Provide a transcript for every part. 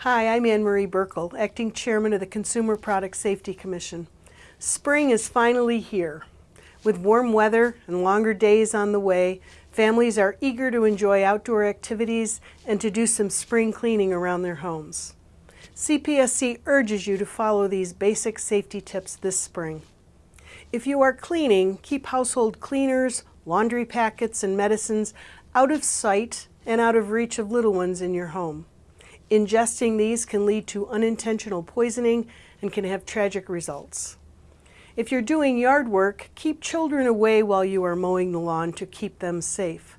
Hi, I'm Anne Marie Buerkle, Acting Chairman of the Consumer Product Safety Commission. Spring is finally here. With warm weather and longer days on the way, families are eager to enjoy outdoor activities and to do some spring cleaning around their homes. CPSC urges you to follow these basic safety tips this spring. If you are cleaning, keep household cleaners, laundry packets, and medicines out of sight and out of reach of little ones in your home. Ingesting these can lead to unintentional poisoning and can have tragic results. If you're doing yard work, keep children away while you are mowing the lawn to keep them safe.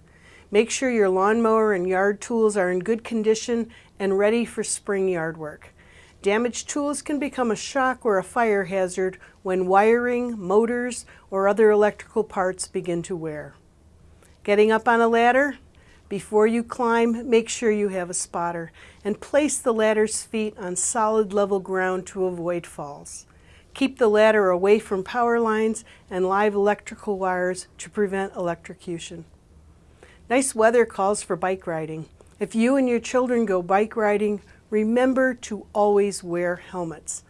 Make sure your lawnmower and yard tools are in good condition and ready for spring yard work. Damaged tools can become a shock or a fire hazard when wiring, motors, or other electrical parts begin to wear. Getting up on a ladder? Before you climb, make sure you have a spotter and place the ladder's feet on solid level ground to avoid falls. Keep the ladder away from power lines and live electrical wires to prevent electrocution. Nice weather calls for bike riding. If you and your children go bike riding, remember to always wear helmets.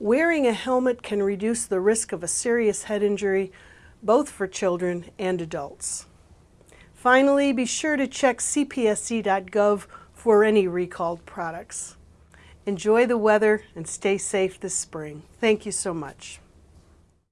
Wearing a helmet can reduce the risk of a serious head injury, both for children and adults. Finally, be sure to check cpsc.gov for any recalled products. Enjoy the weather and stay safe this spring. Thank you so much.